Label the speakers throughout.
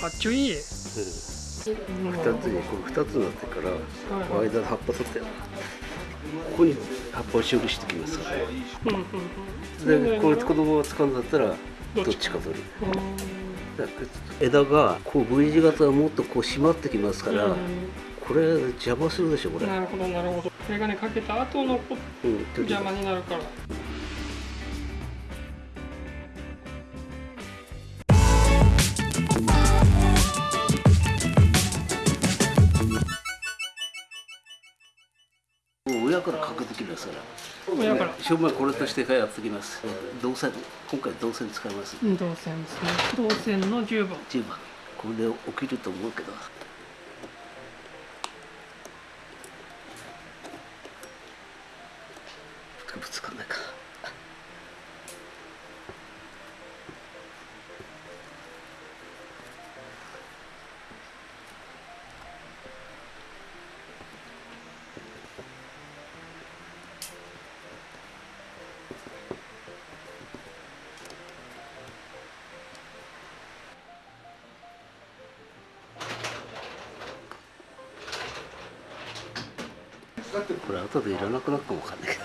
Speaker 1: かっちょいい、うん、
Speaker 2: 2つにこれ2つになってから、はい、間の葉っぱ取って。ここに葉っぱを修理してきますから、うんうん、でこれ子供が使うんだったらどっちか。取る。枝がこう V 字型はもっとこう締まってきますから、これ邪魔するでしょこれ。
Speaker 1: なるほどなるほど。これがねかけた後の、うん、邪魔になるから
Speaker 2: からかけてきますから。親から正面これとしてやってきます。銅線今回銅線使います
Speaker 1: 銅線ですね。銅線の10番。
Speaker 2: 10番。これで起きると思うけどこれ後でいらなくなるかもわかんないけど。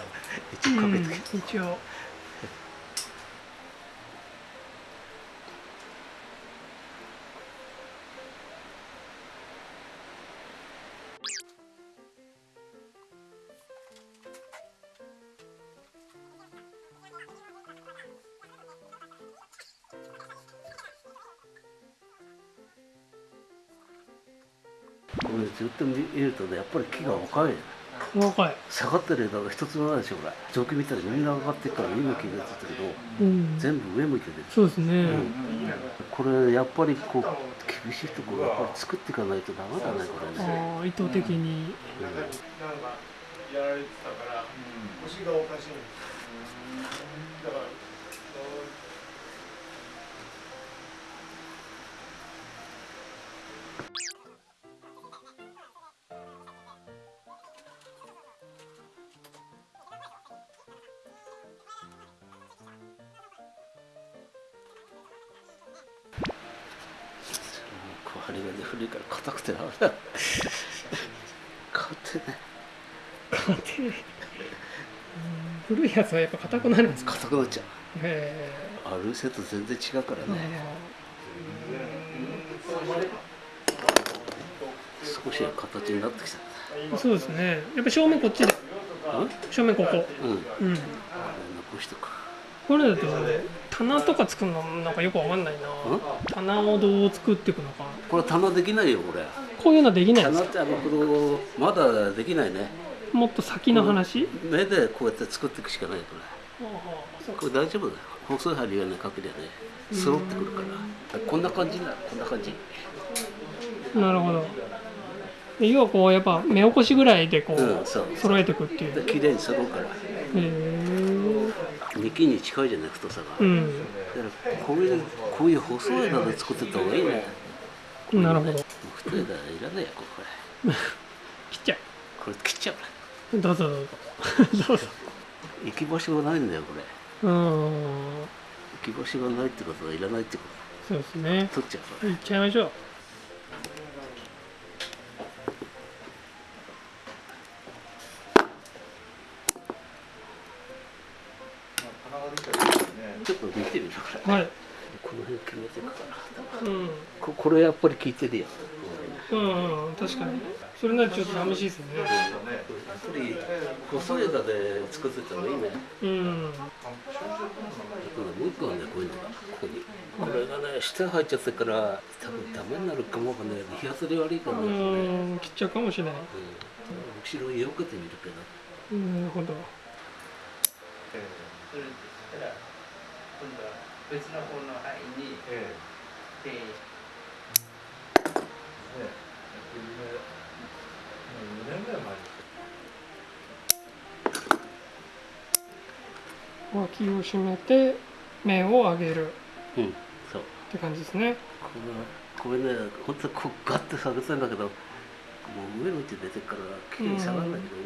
Speaker 2: 一応か。けて、うん、一応。これずっと見るとねやっぱり木が若い
Speaker 1: 若い。
Speaker 2: 下がってる枝が一つもないでしょこれ。上気見たらみんな上がってるから今気がついたけど、うん、全部上向いてる。
Speaker 1: そうですね、うん、
Speaker 2: これやっぱりこう厳しいところやっぱり作っていかないとダメだねこれね。
Speaker 1: ああ意図的に、うん、
Speaker 3: やられてたから、腰がおかしいだから
Speaker 2: 針金古いから硬くてな勝てない
Speaker 1: 勝てない古いやつはやっぱ硬くなるんですか？
Speaker 2: 硬くなっちゃう。へえと全然違うからね。少しは形になってき
Speaker 1: たそうですね。やっぱ正面こっちで。正面ここうん、うん、残
Speaker 2: しとく
Speaker 1: これだと棚とか作るのなんかよくわかんないな。棚をどう作っていくのか。
Speaker 2: これ棚できないよこれ。
Speaker 1: こういうのできない
Speaker 2: ですか？棚ってあのまだできないね。
Speaker 1: もっと先の話？
Speaker 2: 目でこうやって作っていくしかないこれ。これ大丈夫だよ。細い針がねかけりゃね揃ってくるから。こんな感じなこんな感じ。
Speaker 1: なるほど。要はこうやっぱ目起こしぐらいでこう,、うん、そう。揃えていくっていう。
Speaker 2: 綺麗に揃うから。へえ幹に近いじゃない太さ。が、うん、だからこういうこういう細い枝で作ってた方がいいね。
Speaker 1: なるほど。
Speaker 2: 太い枝いらないやこれ
Speaker 1: 切っちゃう。
Speaker 2: これ切っちゃ
Speaker 1: うどうぞどうぞ。どうぞ
Speaker 2: 行き場所がないんだよこれ。うん。行き場所がないってことはいらないってこ
Speaker 1: と。そうですね。
Speaker 2: 取っちゃう
Speaker 1: いっちゃいましょう
Speaker 2: やっぱり効いてるよ
Speaker 1: うん、うん、確かに。それならちょっと寂しいですね。やっ
Speaker 2: ぱり細い枝で作ってた方がいいね。うん。もう一個はねこういうのがここにこれがね下入っちゃってから多分ダメになるかもかね日当たり悪いかもしれ
Speaker 1: ない切っちゃうかもしれない、うん、
Speaker 2: 後ろよけてみるけ
Speaker 1: ど。なるほど、えー今度は別の方の範囲に、ええ、で、ね、2年ぐらい前脇を締めて面を上げる、うん、そう。って感じですね
Speaker 2: これこれね本当こうガッて下げてんだけどもう上向いて出てからきれいに下がるんだけどね、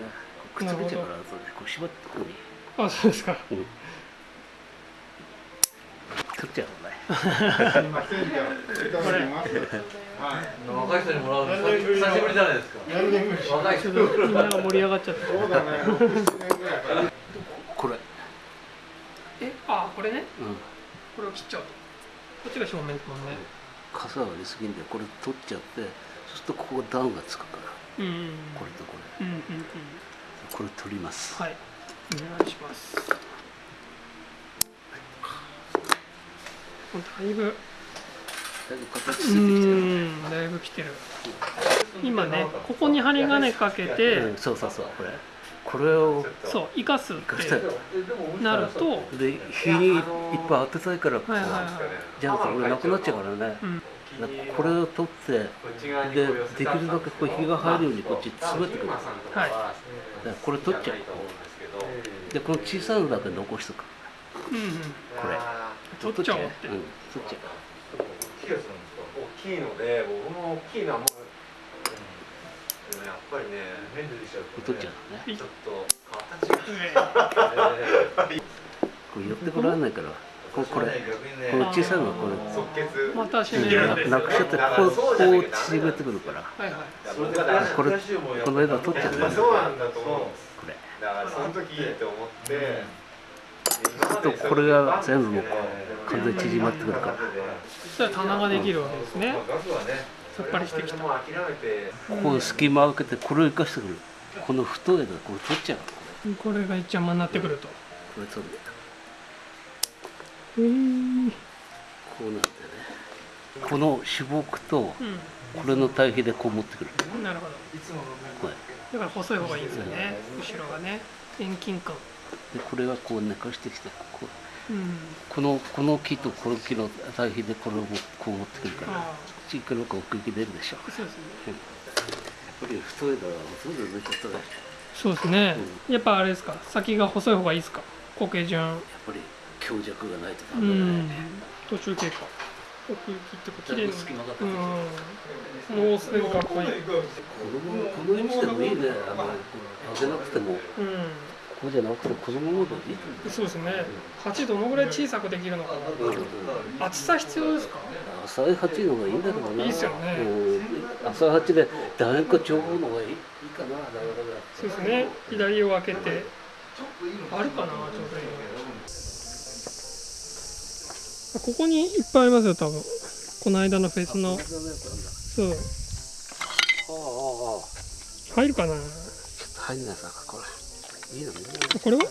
Speaker 2: うん、くっつけちゃうから後でこう縛ってここに。
Speaker 1: あそうですか、うん
Speaker 2: 取っちゃうね。
Speaker 4: すいませんじゃあいただきます。はい
Speaker 5: 若い人にもらうの久しぶりじゃないですか。
Speaker 4: 何年ぶり
Speaker 5: 若い人
Speaker 1: みんなが盛り上がっちゃって。
Speaker 4: そうだね6 7年ぐらいかな
Speaker 2: これ
Speaker 1: えあこれね？
Speaker 2: うん。
Speaker 1: これを切っちゃうと。こっちが正面ですもんね。
Speaker 2: 傘がありすぎんでこれ取っちゃってそうするとここダウンがつくから。
Speaker 1: うんうん。
Speaker 2: これとこれ。
Speaker 1: うんうんうん。
Speaker 2: これ取ります。
Speaker 1: はい。お願いしますだいぶ。
Speaker 2: だいぶ形
Speaker 1: う
Speaker 2: ついてきてる
Speaker 1: んだいぶ来てる。今ねここに針金かけて
Speaker 2: うんそうそうそうこれ。これを。
Speaker 1: そう生かすってなると
Speaker 2: で日にいっぱい当てたいからこう
Speaker 1: はいはいはい。
Speaker 2: じゃなくて俺なくなっちゃうからね。
Speaker 1: うん。
Speaker 2: これを取ってでできるだけこう日が入るようにこっち詰めてくる。
Speaker 1: はい。
Speaker 2: らこれ取っちゃう。でこの小さいのだけ残しとく。
Speaker 1: うんうん。
Speaker 2: これ
Speaker 1: 取っちゃおうって。
Speaker 2: うん。取っちゃ
Speaker 5: 気がするんですか大きいので僕も大きいのはもう、でもやっぱりね面でできちゃう
Speaker 2: う
Speaker 5: と、
Speaker 2: 取っちゃうのね。
Speaker 5: ちょっと形が、
Speaker 2: これ寄ってこられないから。ここれ。この小さいのはこれ。
Speaker 5: 即決
Speaker 1: また締める
Speaker 2: ななくしちゃってこうこう縮めてくるから。
Speaker 1: はいはい。
Speaker 5: それが
Speaker 2: これこの間取っちゃった
Speaker 4: まあそうなんだと思う。
Speaker 2: これ。
Speaker 4: だからその時って思って
Speaker 2: とこれが全部もう完全に縮まってくるから。
Speaker 1: そしたら棚ができるわけですね。さっぱりしてきた。
Speaker 2: ここに隙間を開けてこれを生かしてくる。この太い枝これ取っちゃう
Speaker 1: これが一番になってくると。
Speaker 2: これ取る
Speaker 1: へー
Speaker 2: こうなんでね。この種木と
Speaker 1: う
Speaker 2: これの対比でこう持ってくる。
Speaker 1: んなるほど。
Speaker 2: これ
Speaker 1: だから細い方がいいんですよね。後ろがね。遠近感。
Speaker 2: でこれがこう寝かしてきてこう
Speaker 1: うん。
Speaker 2: このこの木とこの木の対比でこれをこう持ってくるから
Speaker 1: あ
Speaker 2: ちっくのか奥行き出るでしょ。
Speaker 1: あそうですね。
Speaker 2: やっぱり太い枝は太い枝抜いちゃったらやっ
Speaker 1: そうですね。やっぱあれですか？先が細い方がいいですか？固形順
Speaker 2: ぱり強弱がないとダ
Speaker 1: う
Speaker 2: メだ
Speaker 1: ん
Speaker 2: ね。
Speaker 1: 途中経過。奥行きってこう綺麗に。
Speaker 2: 隙間が出て
Speaker 1: う
Speaker 2: きて
Speaker 1: ん。もうすぐかっこいい。
Speaker 2: このこの位置でもいいね。あの上げなくても。
Speaker 1: うん
Speaker 2: こうじゃなくてこのままでいい？と思う
Speaker 1: そうですね。鉢どのぐらい小さくできるのかな。厚さ必要ですか？
Speaker 2: 浅い鉢の方がいいんだけどな。い
Speaker 1: いっすよね。
Speaker 2: うん。浅い鉢で楕円か長方の方がいいいいかな。
Speaker 1: そうですね。左を開けて。あるかなちょうどいい。のここにいっぱいありますよ多分。この間のフェスの。そう。
Speaker 2: ああああ。
Speaker 1: 入るかな？
Speaker 2: 入んないさこれ
Speaker 1: これは？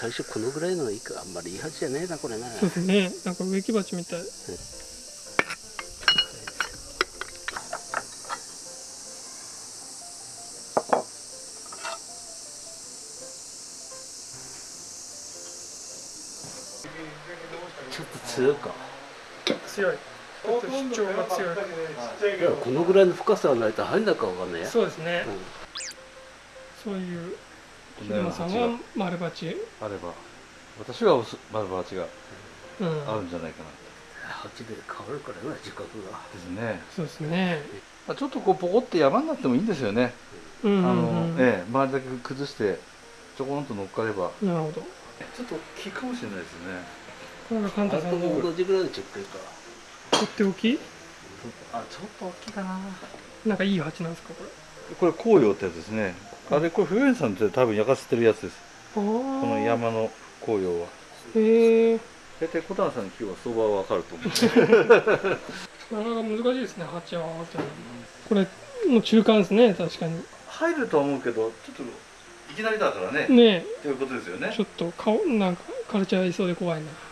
Speaker 2: 最初このぐらいのがいいかあんまりいい鉢じゃねえなこれね
Speaker 1: そうですね。なんか植木鉢みたい。
Speaker 2: ちょっと強いか。
Speaker 1: 強いちょっと主張が強い。
Speaker 2: いやこのぐらいの深さがないと入んないかわかんないや。
Speaker 1: そうですね。
Speaker 2: うん。
Speaker 1: そういう秀間さんは丸鉢。
Speaker 3: あれば。私は丸バチが
Speaker 1: うん。
Speaker 3: あるんじゃないかな。
Speaker 2: 鉢で変わるからな自覚が。
Speaker 3: ですね。
Speaker 1: そうですね。
Speaker 3: まあちょっとこうポコって山になってもいいんですよね、
Speaker 1: うんうん
Speaker 3: あの
Speaker 1: うん
Speaker 3: ええ周りだけ崩してちょこんと乗っかれば。
Speaker 1: なるほど。
Speaker 3: ちょっと大きいかもしれないですね。
Speaker 1: これがカン
Speaker 2: あれと
Speaker 1: タさんの
Speaker 2: 同じぐらいの直径か
Speaker 1: とっておき？
Speaker 3: あちょっと大きいかな。
Speaker 1: なんかいい鉢なんですかこれ？
Speaker 3: これ紅葉ってやつですね。あれこれ冬園さんって多分焼かせてるやつです。この山の紅葉は。
Speaker 1: へえ
Speaker 3: 大体小谷さんの木は相場はわかると思う。
Speaker 1: なかなか難しいですね鉢はって。これもう中間ですね確かに。
Speaker 3: 入るとは思うけどちょっといきなりだからね。
Speaker 1: ね
Speaker 3: ということですよね。
Speaker 1: えちょっと顔なんか枯れちゃいそうで怖いな。
Speaker 4: あ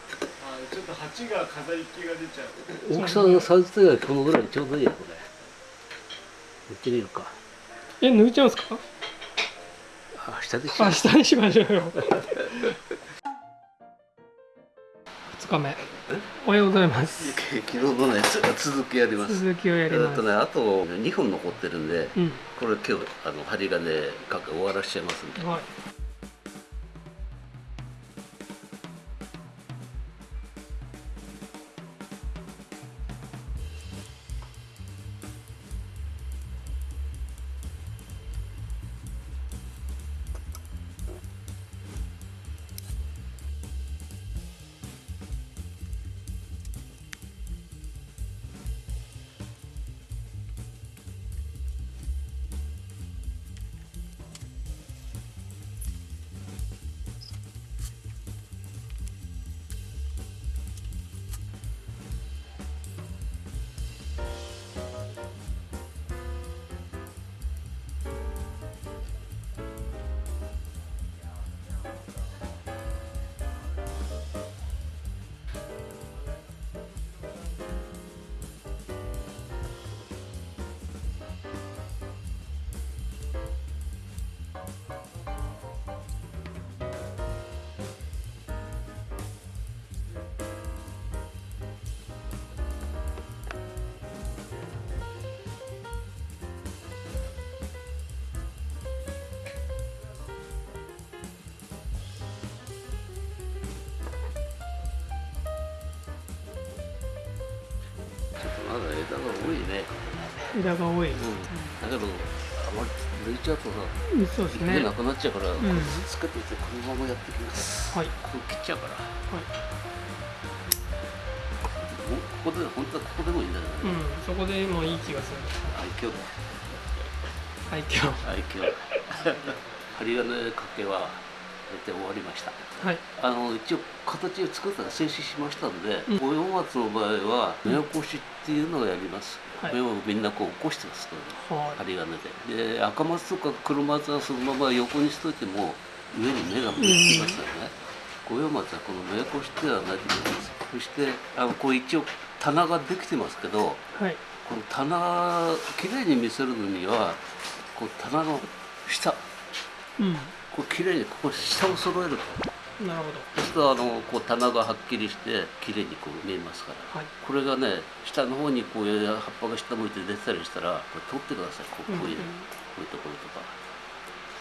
Speaker 4: ちょっと鉢が飾り気が出ちゃう。
Speaker 2: 大きさのサイズ的にはこのぐらいちょうどいいよこれ。見てみるか。
Speaker 1: え抜いちゃうんですか？
Speaker 2: あ下でしょ。
Speaker 1: あ下にしましょうよ。2日目。おはようございます。
Speaker 2: 昨日のねつ続きやります。
Speaker 1: 続きをやり
Speaker 2: え
Speaker 1: ます
Speaker 2: ねあと2本残ってるんで
Speaker 1: うん。
Speaker 2: これ今日あの針金かけ終わらしちゃいますんで。
Speaker 1: はい
Speaker 2: 枝が多いね
Speaker 1: 枝が多い、
Speaker 2: うん。だけどあまり抜いちゃうとさ
Speaker 1: うん、そうですね。
Speaker 2: なくなっちゃうから、
Speaker 1: ん。
Speaker 2: これつけといてこのままやってきます
Speaker 1: はい。
Speaker 2: これ切っちゃうから。
Speaker 1: はい。
Speaker 2: ここで本当はここでもいいんだけどね、
Speaker 1: うんそこでもいい気がする。
Speaker 2: 愛嬌。だ
Speaker 1: 愛嬌。
Speaker 2: 愛嬌。針金かけは大体終わりました。
Speaker 1: はい。
Speaker 2: あの一応形を作ったら静止しましたんで
Speaker 1: うん。
Speaker 2: 五葉松の場合は目起こしっていうのをやります、
Speaker 1: はい。
Speaker 2: 目をみんなこう起こしてますから
Speaker 1: はい。
Speaker 2: 針金で。で赤松とか黒松はそのまま横にしといても上に目が向いてますよね、五葉松はこの目起こしではないと思います。そしてあのこう一応棚ができてますけど
Speaker 1: はい。
Speaker 2: この棚きれいに見せるのにはこう棚の下。
Speaker 1: うん
Speaker 2: こうきれいにここ下を揃える
Speaker 1: なるほ
Speaker 2: そうするとあのこう棚がはっきりしてきれいにこう見えますから。
Speaker 1: どはい。
Speaker 2: これがね下の方にこう葉っぱが下向いて出てたりしたらこれ取ってください。こうこういう、こういうところとか。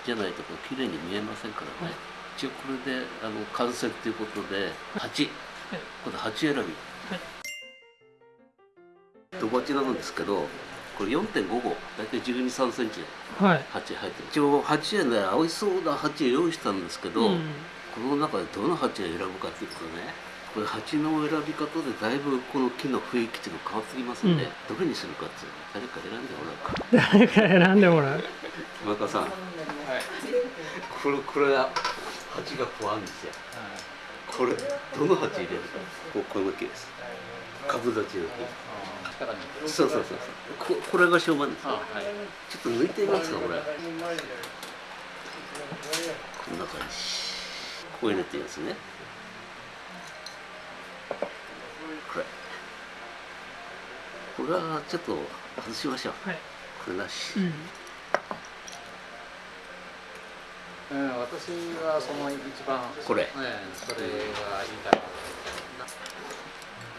Speaker 2: じゃないとこう綺麗に見えませんからね、
Speaker 1: はい。
Speaker 2: 一応これであの完成ということで鉢、
Speaker 1: はい。
Speaker 2: これ鉢選び、
Speaker 1: はい。
Speaker 2: ドバチなんですけどこれ4.5号。大体1 2 3センチ
Speaker 1: はい。
Speaker 2: 鉢入ってる。一応鉢へね合いそうな鉢用意したんですけど、
Speaker 1: うん。
Speaker 2: この中でどの鉢を選ぶかっていうとね。これ鉢の選び方でだいぶこの木の雰囲気っていうの変わってきますんで、
Speaker 1: うん。
Speaker 2: どれにするかっていうの誰か選んでもらうか。
Speaker 1: 誰か選んでもらう。
Speaker 2: 今川さん、これこれは鉢がこうあるんですよ。これどの鉢入れるか。こうこの木です。株立ちの木そうそうそうそう。ここれが正面ですちょっと抜いてみますかこれ。こんな感じ。こう入れていいですね。これ。これはちょっと外しましょう。
Speaker 1: はい。
Speaker 2: これなし、
Speaker 1: うん。
Speaker 6: うん、私はその一番。
Speaker 2: これ。
Speaker 6: ね、それがいいかな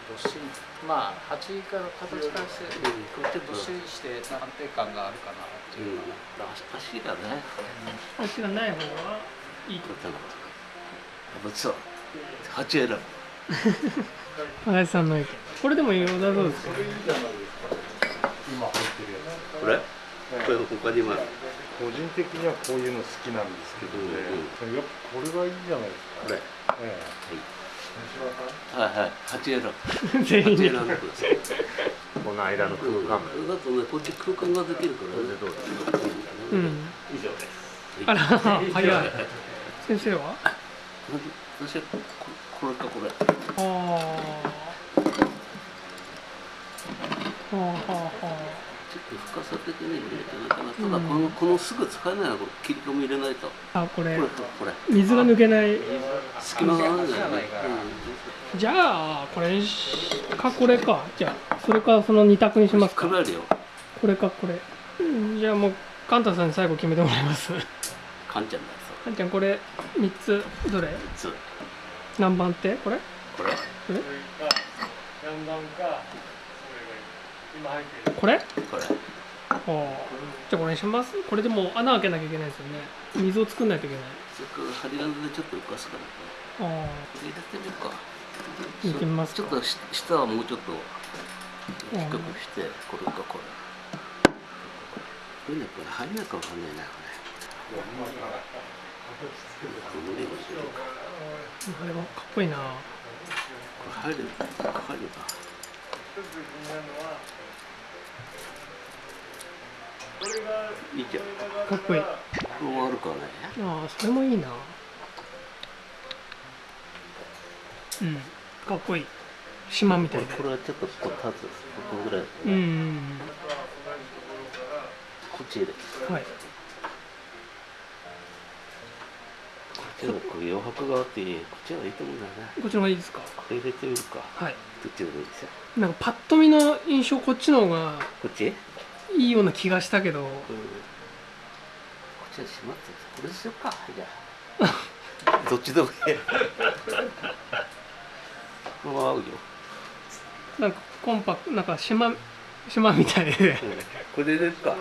Speaker 6: どっしりまあ鉢から形からして
Speaker 2: これちょっと
Speaker 6: どっしりして安定感があるかなって
Speaker 2: うん
Speaker 6: いうか
Speaker 2: 足がね。
Speaker 1: 足がない方はいい
Speaker 2: これだやっぱそう鉢選ぶ
Speaker 1: 足立さんの意見これでも良さそうですよ
Speaker 2: これこれ他にも
Speaker 4: 個人的にはこういうの好きなんですけどね、やっぱこれがいいじゃないですか。
Speaker 2: これ
Speaker 4: ええ
Speaker 2: はいはい鉢選ぶ
Speaker 1: 全員で。
Speaker 2: 鉢選んでください
Speaker 5: この間の空間
Speaker 2: だとねこっち空間ができるからね。どう
Speaker 1: うん。
Speaker 2: 以上です。
Speaker 1: あら早い。先生は？
Speaker 2: 私はここれかこれ。
Speaker 1: ああはあはあは
Speaker 2: ちょっと深さ的に入れてないかな。ただこのこのすぐ使えないのはこれ切り込み入れないと。こ
Speaker 1: ああこれ。
Speaker 2: れこれ。
Speaker 1: 水が抜けない。
Speaker 2: 隙間があるんじゃない
Speaker 1: じゃあこれかこれかじゃあそれかその二択にしますか。これかこれ。うんじゃあもうカンタさんに最後決めてもらいます。
Speaker 2: カンちゃんだ
Speaker 1: カンちゃんこれ三つ。どれ？
Speaker 2: そう
Speaker 1: 何番ってこれ？
Speaker 2: これ
Speaker 1: これ
Speaker 4: それか、
Speaker 1: これ？
Speaker 2: これ。
Speaker 1: じゃあこれにします？これでもう穴開けなきゃいけないですよね。水を作んないといけない。
Speaker 2: それから針金でちょっと浮かすからね。
Speaker 1: ああ。
Speaker 2: 入れてみようか。
Speaker 1: 入れてみますか。
Speaker 2: ちょっとし下はもうちょっと低くしてこれかこれ。これねこれ入んないかわかんないなこれ。
Speaker 1: あれはかっこいいな。
Speaker 2: これ入るかかるか
Speaker 4: 一つ気になるのは、これが、
Speaker 2: いいじゃん
Speaker 1: かっこいい。あ
Speaker 2: これ悪くはないね。
Speaker 1: あそれもいいな。うん。かっこいい。島みたいで。
Speaker 2: これはちょっとこう立つここぐらい
Speaker 1: うんうん
Speaker 2: こっち入れ
Speaker 1: うんはい
Speaker 2: こっちのこう余白があってこっちがいいと思うんだよね
Speaker 1: こっちの方がいいですか？
Speaker 2: 入れてみるか。
Speaker 1: はい。
Speaker 2: どっちでもいいですよ。
Speaker 1: なんかパッと見の印象こっちの方が
Speaker 2: こっち？
Speaker 1: いいような気がしたけど。
Speaker 2: うん。こっちは閉まってるこれにしようか。じゃあ。どっちでもいい。このまま合うよ、
Speaker 1: なんかコンパクトなんか島島みたいで。
Speaker 2: うん、これで入れるか。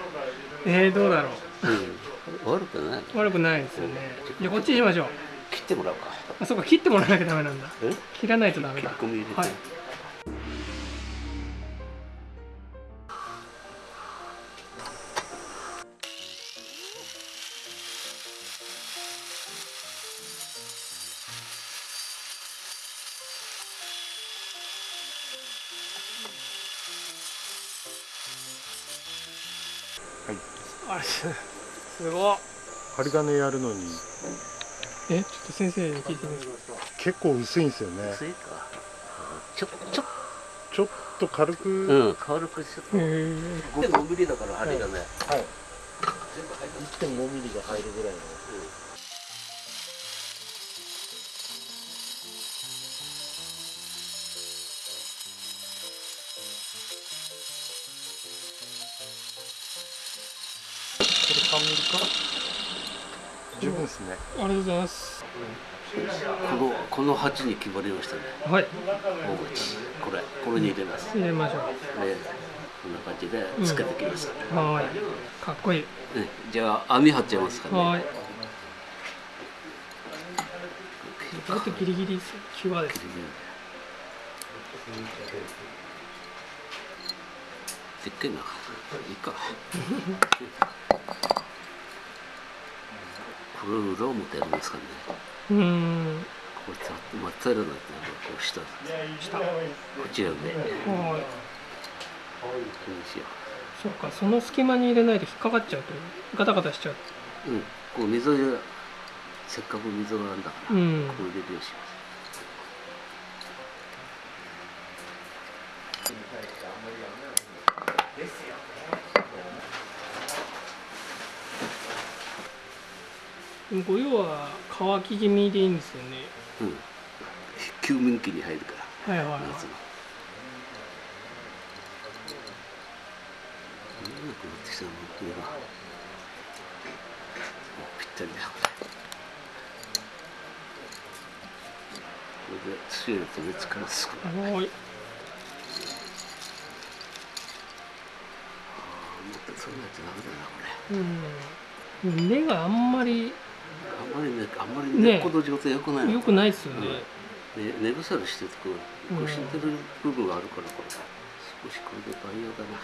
Speaker 1: えー、どうだろう
Speaker 2: うん。悪くない。
Speaker 1: 悪くないですよね。じゃあこっちにしましょう。
Speaker 2: 切ってもらおうか。
Speaker 1: あそうか切ってもらわなきゃダメなんだ。
Speaker 2: え？
Speaker 1: 切らないとダメだ。はい
Speaker 4: 針金やるのに。
Speaker 1: えちょっと先生に聞いてみます。
Speaker 4: 結構薄いんですよね。
Speaker 2: 薄いか。ちょちょ。
Speaker 4: ちょっと軽く、
Speaker 2: うん軽くちょっと
Speaker 1: へえ
Speaker 2: 5ミリだから針がね、
Speaker 4: はい。
Speaker 2: 全部入って
Speaker 4: 1.5ミリが入るぐらいの。こですね。
Speaker 1: ありがとうございます。
Speaker 2: このこの鉢に決まりましたね。
Speaker 1: はい。
Speaker 2: 大口これこれに入れます。
Speaker 1: 入れましょ
Speaker 2: でこんな感じでつけてきます、
Speaker 1: うはーい。かっこいい。
Speaker 2: ねじゃあ網張っちゃいますからね。
Speaker 1: はーいちょっとギリギリ際です。
Speaker 2: でっかいな。いいか。これ裏表やるんですかね。
Speaker 1: うーん
Speaker 2: これた真っ平らになってるこう下。
Speaker 1: 下
Speaker 2: こっちやね。
Speaker 1: はいそっかその隙間に入れないと引っかかっちゃうとガタガタしちゃう
Speaker 2: う。うん。こう水がせっかく水があるんだから、
Speaker 1: うん
Speaker 2: こう入れるようにします。
Speaker 1: もご用は乾き気味でいいんですよね
Speaker 2: うん。休眠期に入るから。
Speaker 1: はいはいはい
Speaker 2: 夏の。うん、こうなってきたの上が。おぴったりだ。これで強いと熱からすく。ああ、
Speaker 1: はーい
Speaker 2: もっとそうなっちゃダメだな、これ。
Speaker 1: うん根があんまり
Speaker 2: あんまりね、あんまり
Speaker 1: ね
Speaker 2: 根っこの状態良くないの。
Speaker 1: 良くないですよね、
Speaker 2: ね、根腐りしてるとこう、こう死んでる部分があるから、これ。少しこれで培養だな。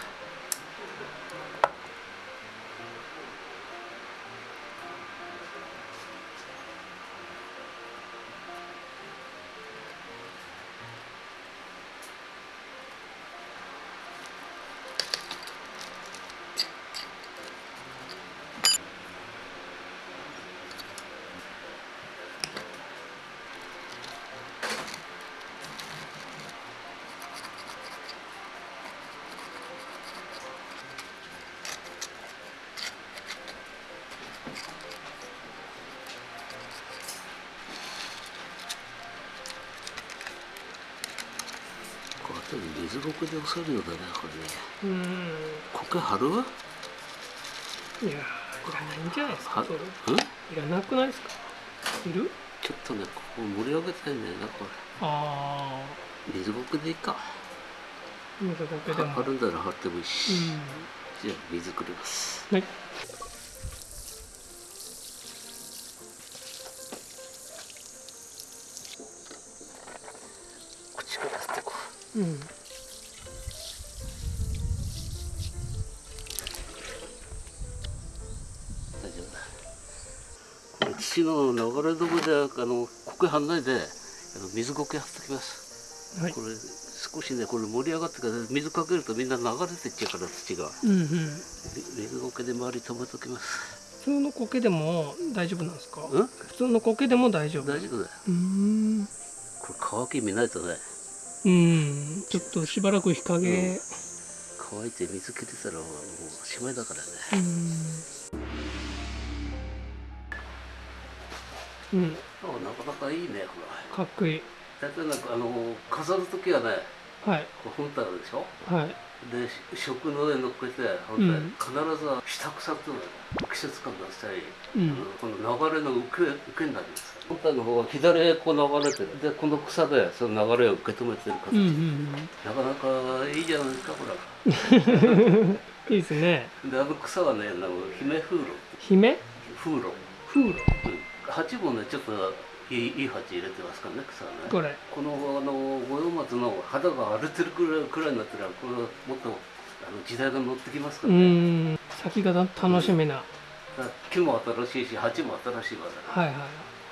Speaker 2: 水ごくで押さえるようだね、これね。
Speaker 1: うん。
Speaker 2: 苔張る
Speaker 1: いやーいらないんじゃないですかいらなくないですか？いる？
Speaker 2: ちょっとね、ここ盛り上げたいんだよな、こ
Speaker 1: あ
Speaker 2: れ。水ごくでいいか。
Speaker 1: あ水苔でも。
Speaker 2: 張るんだら張ってもいいし。
Speaker 1: う
Speaker 2: じゃあ、水くれます。
Speaker 1: んはい。
Speaker 2: 口から吸ってこ
Speaker 1: うん
Speaker 2: 夫だ。これ土の流れ止めで、あの、苔張んないで、あの水苔張っときます。
Speaker 1: はい
Speaker 2: これ、少しね、これ盛り上がってから、水かけるとみんな流れてっちゃうから、土が。
Speaker 1: うんうん
Speaker 2: 水苔で周り止めときます。
Speaker 1: 普通の苔でも大丈夫なんですか
Speaker 2: うん
Speaker 1: 普通の苔でも大丈夫
Speaker 2: 大丈夫だよ。
Speaker 1: うん
Speaker 2: これ乾き見ないとね、
Speaker 1: うんちょっとしばらく日陰
Speaker 2: 乾いて水切れたらもうおしまいだからね。
Speaker 1: うんうん
Speaker 2: あなかなかいいね、こ
Speaker 1: かっこいい
Speaker 2: れ。大体なんかあの飾るときはね、
Speaker 1: はい
Speaker 2: こう本体でしょ？
Speaker 1: はい
Speaker 2: で食の上に乗っけて本体、
Speaker 1: うん
Speaker 2: 必ず下草っていうのは季節感出したり、
Speaker 1: うん
Speaker 2: この流れの受け受けになります。本体の方は左へこう流れてる。でこの草でその流れを受け止めてる形。
Speaker 1: うんうん
Speaker 2: なかなかいいじゃないですか、これ。
Speaker 1: う んいいですね
Speaker 2: であの草はね、あの姫風呂、
Speaker 1: 姫？
Speaker 2: 風呂。
Speaker 1: 風呂
Speaker 2: うん鉢もねちょっといいいい鉢入れてますからね草はね。
Speaker 1: これ。
Speaker 2: このあの五葉松の肌が荒れてるくらいくらいになったらこれもっとあの時代が乗ってきますか
Speaker 1: う
Speaker 2: らね、
Speaker 1: ん。先が楽しみな。
Speaker 2: だから木も新しいし鉢も新しいわけだ
Speaker 1: はいはい。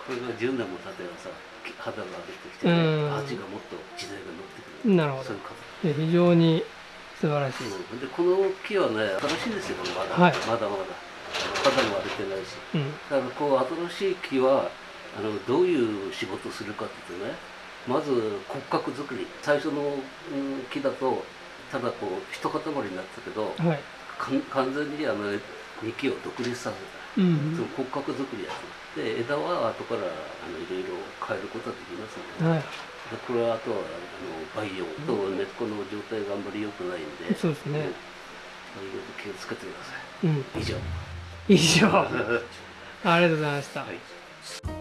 Speaker 2: これが10年も経てばさき肌が荒れてきて、ね、
Speaker 1: うん。
Speaker 2: 鉢がもっと時代が乗ってくる。
Speaker 1: なるほど。
Speaker 2: そういう
Speaker 1: 非常に素晴らしい。
Speaker 2: うん。でこの木はね新しいですよまだ、
Speaker 1: はい。
Speaker 2: まだまだ肌も荒れてないし。
Speaker 1: うん。
Speaker 2: だからこう新しい木はあのどういう仕事をするかっていうとねまず骨格作り。最初の、うん木だとただこう一塊になったけど
Speaker 1: はい。
Speaker 2: 完全にあの幹を独立させた。
Speaker 1: うん
Speaker 2: その骨格作りやつで枝は後からあのいろいろ変えることができますので,、
Speaker 1: はい。
Speaker 2: でこれはあとはあの培養と根っこの状態があんまり良くないんで、
Speaker 1: そうですね。
Speaker 2: うん。いろいろ気をつけてください。
Speaker 1: うん。
Speaker 2: 以上
Speaker 1: 以上。ありがとうございました、
Speaker 2: はい。